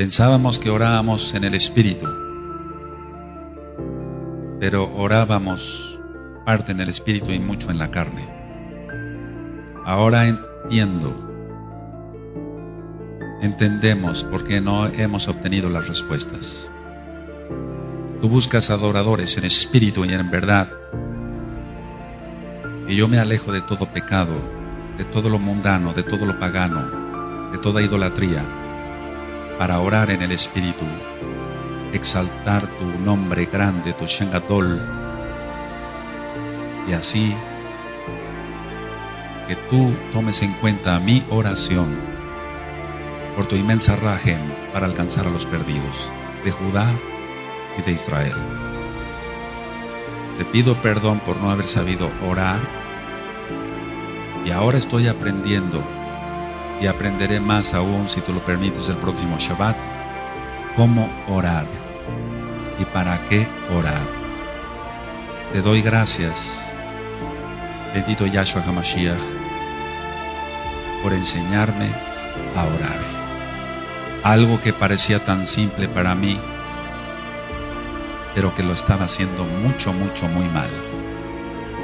Pensábamos que orábamos en el Espíritu, pero orábamos parte en el Espíritu y mucho en la carne. Ahora entiendo, entendemos por qué no hemos obtenido las respuestas. Tú buscas adoradores en espíritu y en verdad. Y yo me alejo de todo pecado, de todo lo mundano, de todo lo pagano, de toda idolatría para orar en el Espíritu, exaltar tu nombre grande, tu Shengadol, y así que tú tomes en cuenta mi oración por tu inmensa rajem para alcanzar a los perdidos de Judá y de Israel. Te pido perdón por no haber sabido orar y ahora estoy aprendiendo y aprenderé más aún, si tú lo permites, el próximo Shabbat, cómo orar y para qué orar. Te doy gracias, bendito Yahshua HaMashiach, por enseñarme a orar. Algo que parecía tan simple para mí, pero que lo estaba haciendo mucho, mucho, muy mal.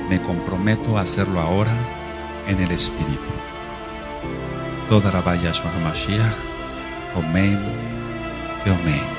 Me comprometo a hacerlo ahora en el Espíritu. toda a Yahshua Hamashiach. Amém e amém.